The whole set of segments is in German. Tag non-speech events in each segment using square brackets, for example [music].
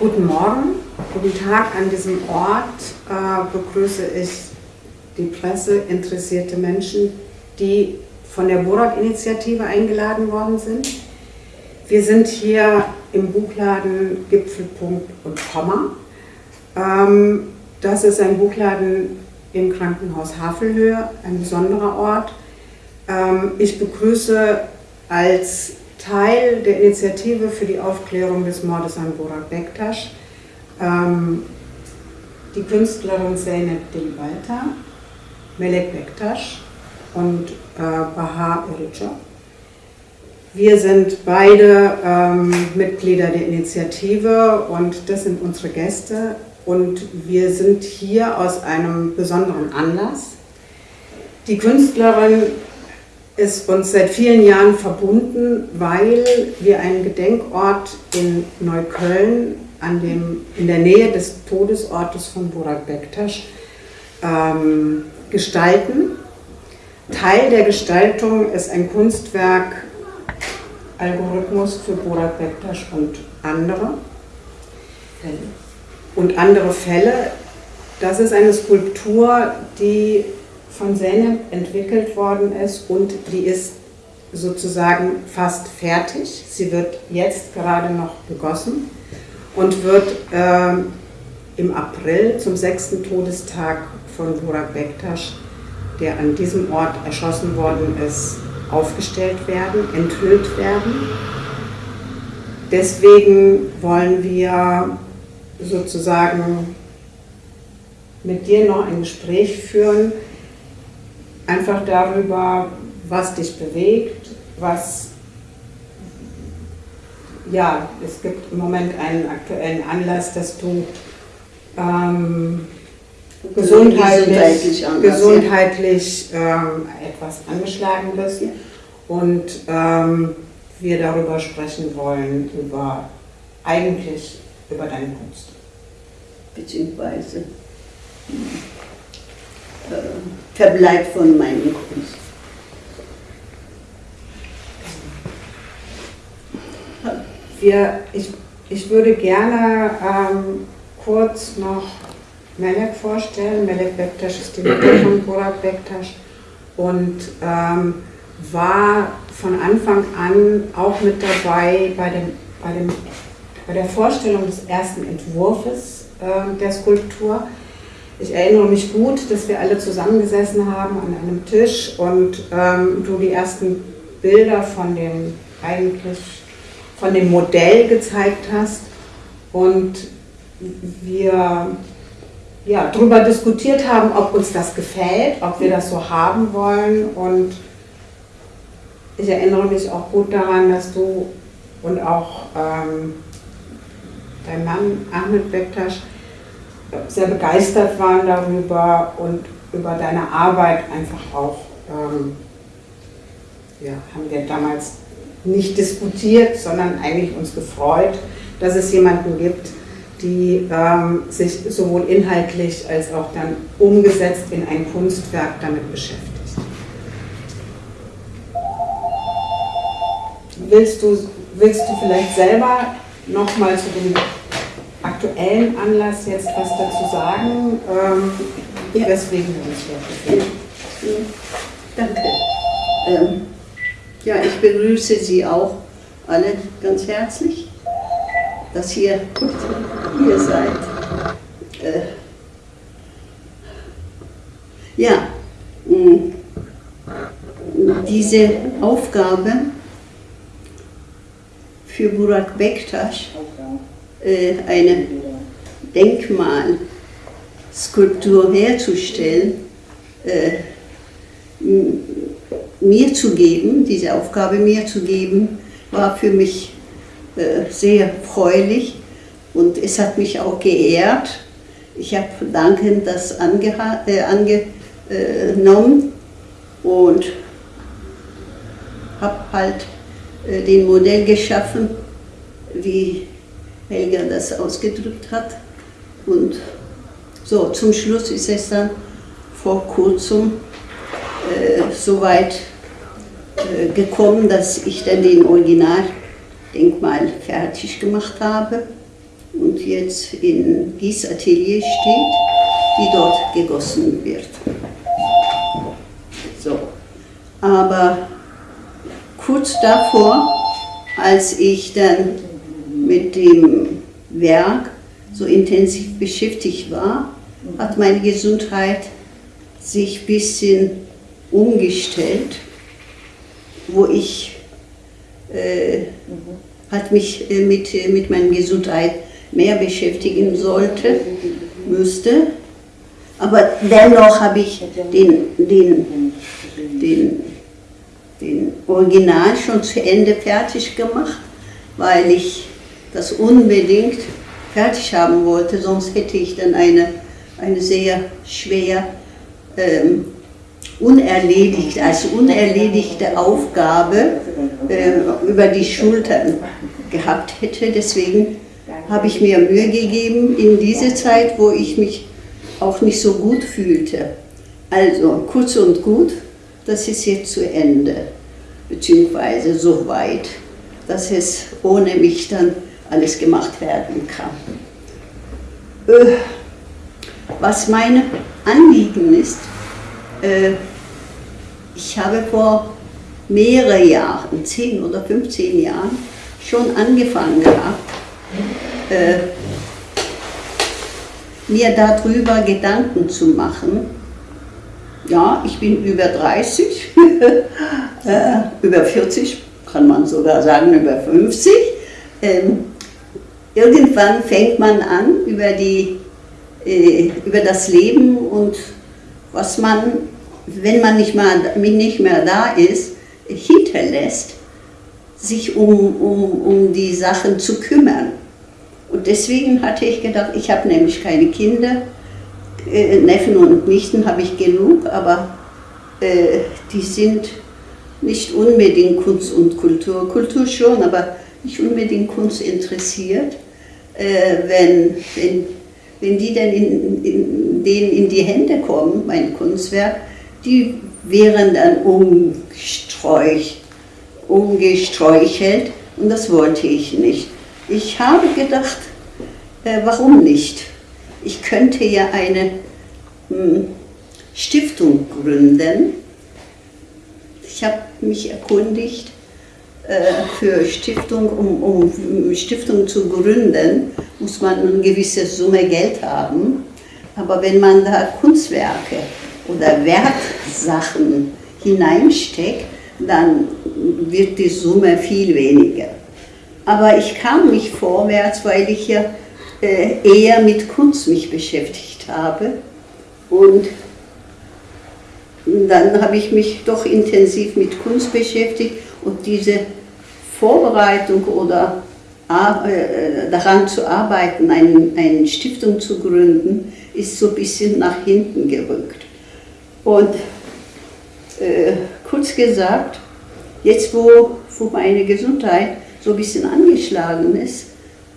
Guten Morgen, guten Tag an diesem Ort äh, begrüße ich die Presse, interessierte Menschen, die von der Borak-Initiative eingeladen worden sind. Wir sind hier im Buchladen Gipfelpunkt und Komma. Ähm, das ist ein Buchladen im Krankenhaus Havelhöhe, ein besonderer Ort. Ähm, ich begrüße als Teil der Initiative für die Aufklärung des Mordes an Borak Bektasch ähm, die Künstlerin Zeynep Dilbalta, Melek Bektasch und äh, Bahar Irica. Wir sind beide ähm, Mitglieder der Initiative und das sind unsere Gäste und wir sind hier aus einem besonderen Anlass. Die Künstlerin ist uns seit vielen Jahren verbunden, weil wir einen Gedenkort in Neukölln an dem, in der Nähe des Todesortes von Burak Bektasch ähm, gestalten. Teil der Gestaltung ist ein Kunstwerk Algorithmus für Burak Bektasch und andere Fälle. Und andere Fälle. Das ist eine Skulptur, die von Zeynep entwickelt worden ist und die ist sozusagen fast fertig. Sie wird jetzt gerade noch gegossen und wird äh, im April zum sechsten Todestag von Burak Bektasch, der an diesem Ort erschossen worden ist, aufgestellt werden, enthüllt werden. Deswegen wollen wir sozusagen mit dir noch ein Gespräch führen, einfach darüber, was dich bewegt, was, ja, es gibt im Moment einen aktuellen Anlass, dass du ähm, gesundheitlich, gesundheitlich, ähm, etwas angeschlagen bist. Und ähm, wir darüber sprechen wollen, über eigentlich über deine Kunst. Beziehungsweise äh, Verbleib von meiner Kunst. Wir, ich, ich würde gerne ähm, kurz noch Melek vorstellen. Melek Bektasch ist die Mutter von Burak Bektasch und ähm, war von Anfang an auch mit dabei bei, dem, bei, dem, bei der Vorstellung des ersten Entwurfs äh, der Skulptur. Ich erinnere mich gut, dass wir alle zusammengesessen haben an einem Tisch und ähm, du die ersten Bilder von dem eigentlich von dem Modell gezeigt hast und wir ja, darüber diskutiert haben, ob uns das gefällt, ob wir das so haben wollen und ich erinnere mich auch gut daran, dass du und auch ähm, dein Mann Ahmed Bektasch sehr begeistert waren darüber und über deine Arbeit einfach auch, ähm, ja, haben wir damals nicht diskutiert, sondern eigentlich uns gefreut, dass es jemanden gibt, die ähm, sich sowohl inhaltlich als auch dann umgesetzt in ein Kunstwerk damit beschäftigt. Willst du, willst du vielleicht selber nochmal zu dem aktuellen Anlass jetzt was dazu sagen, ähm, ja. weswegen wir uns hier befinden. Danke. Ähm, ja, ich begrüße Sie auch alle ganz herzlich, dass ihr hier seid. Äh, ja, mh, diese Aufgabe für Burak Bektasch äh, eine Denkmalskulptur herzustellen, äh, mir zu geben, diese Aufgabe mir zu geben, war für mich äh, sehr freulich und es hat mich auch geehrt. Ich habe dankend das angenommen und habe halt den Modell geschaffen, wie Helga das ausgedrückt hat. Und so, zum Schluss ist es dann vor kurzem äh, so weit äh, gekommen, dass ich dann den Originaldenkmal fertig gemacht habe. und jetzt in Gießatelier steht, die dort gegossen wird. So. Aber kurz davor, als ich dann mit dem Werk so intensiv beschäftigt war, hat meine Gesundheit sich ein bisschen umgestellt, wo ich äh, hat mich äh, mit, mit meiner Gesundheit mehr beschäftigen sollte, müsste. Aber dennoch habe ich den, den, den, den Original schon zu Ende fertig gemacht, weil ich das unbedingt fertig haben wollte, sonst hätte ich dann eine, eine sehr schwer ähm, unerledigt, als unerledigte Aufgabe äh, über die Schultern gehabt hätte. Deswegen habe ich mir Mühe gegeben in diese Zeit, wo ich mich auch nicht so gut fühlte. Also kurz und gut, das ist jetzt zu Ende, beziehungsweise so weit, dass es ohne mich dann alles gemacht werden kann. Äh, was mein Anliegen ist, äh, ich habe vor mehreren Jahren, 10 oder 15 Jahren, schon angefangen gehabt, äh, mir darüber Gedanken zu machen. Ja, ich bin über 30, [laughs] äh, über 40, kann man sogar sagen, über 50. Ähm, irgendwann fängt man an, über, die, äh, über das Leben und was man, wenn man nicht mehr, nicht mehr da ist, hinterlässt, sich um, um, um die Sachen zu kümmern. Und deswegen hatte ich gedacht, ich habe nämlich keine Kinder, äh, Neffen und Nichten habe ich genug, aber äh, die sind nicht unbedingt Kunst und Kultur, Kultur schon, aber nicht unbedingt Kunst interessiert. Äh, wenn, wenn, wenn die dann in, in, denen in die Hände kommen, mein Kunstwerk, die wären dann umgestreucht, umgestreuchelt und das wollte ich nicht. Ich habe gedacht, äh, warum nicht? Ich könnte ja eine mh, hm, Stiftung gründen. Ich habe mich erkundigt für Stiftung, um, um Stiftung zu gründen, muss man eine gewisse Summe Geld haben. Aber wenn man da Kunstwerke oder Wertsachen hineinsteckt, dann wird die Summe viel weniger. Aber ich kam nicht vorwärts, weil ich ja äh, eher mit Kunst mich beschäftigt habe. Und dann habe ich mich doch intensiv mit Kunst beschäftigt und diese Vorbereitung oder äh, daran zu arbeiten, eine, Stiftung zu gründen, ist so ein bisschen nach hinten gerückt. Und äh, kurz gesagt, jetzt wo, wo meine Gesundheit so ein bisschen angeschlagen ist,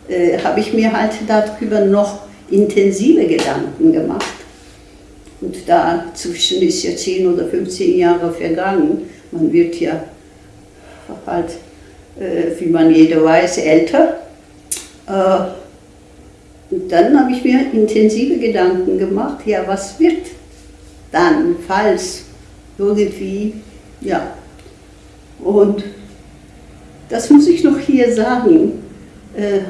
äh, habe ich mir halt darüber noch intensive Gedanken gemacht. Und dazwischen ist ja 10 oder 15 Jahre vergangen. Man wird ja halt, äh, wie man jeder weiß, älter. Äh, und dann habe ich mir intensive Gedanken gemacht, ja, was wird dann, falls irgendwie, ja. Und das muss ich noch hier sagen. Äh,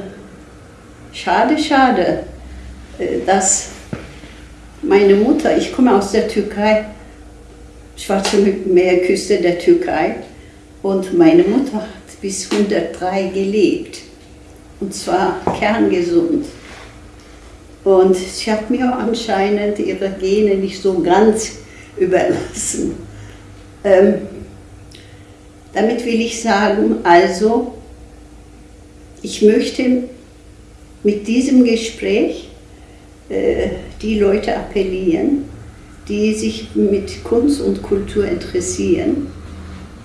schade, schade, äh, dass meine Mutter, ich komme aus der Türkei, Schwarze Meerküste der Türkei, und meine Mutter bis 103 gelebt. Und zwar kerngesund. Und sie hat mir anscheinend ihre Gene nicht so ganz überlassen. Ähm, damit will ich sagen, also, ich möchte mit diesem Gespräch äh, die Leute appellieren, die sich mit Kunst und Kultur interessieren,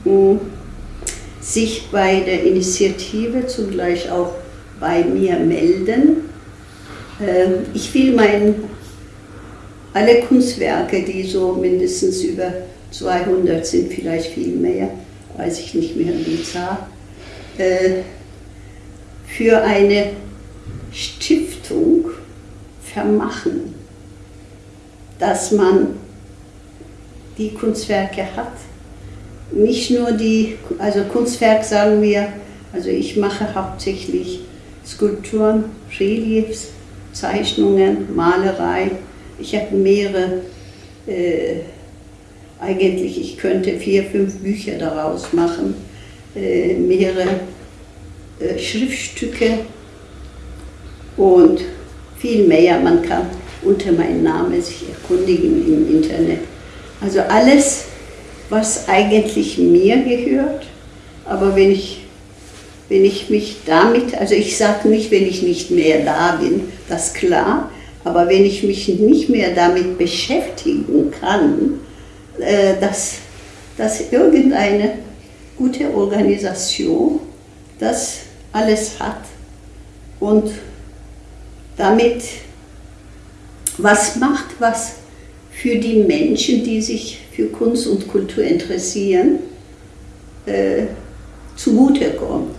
um sich bei der Initiative zugleich auch bei mir melden. Äh, ich will mein, alle Kunstwerke, die so mindestens über 200 sind, vielleicht viel mehr, weiß ich nicht mehr die Zahl, äh, für eine Stiftung vermachen, dass man die Kunstwerke hat. Nicht nur die, also Kunstwerk sagen wir, also ich mache hauptsächlich Skulpturen, Reliefs, Zeichnungen, Malerei. Ich habe mehrere, äh, eigentlich ich könnte vier, fünf Bücher daraus machen, äh, mehrere äh, Schriftstücke und viel mehr. Man kann unter meinem Namen sich erkundigen im Internet. Also alles, was eigentlich mir gehört, aber wenn ich, wenn ich mich damit, also ich sage nicht, wenn ich nicht mehr da bin, das klar, aber wenn ich mich nicht mehr damit beschäftigen kann, äh, dass, dass irgendeine gute Organisation das alles hat und damit was macht, was für die Menschen, die sich für Kunst und Kultur interessieren, äh, zugutekommt.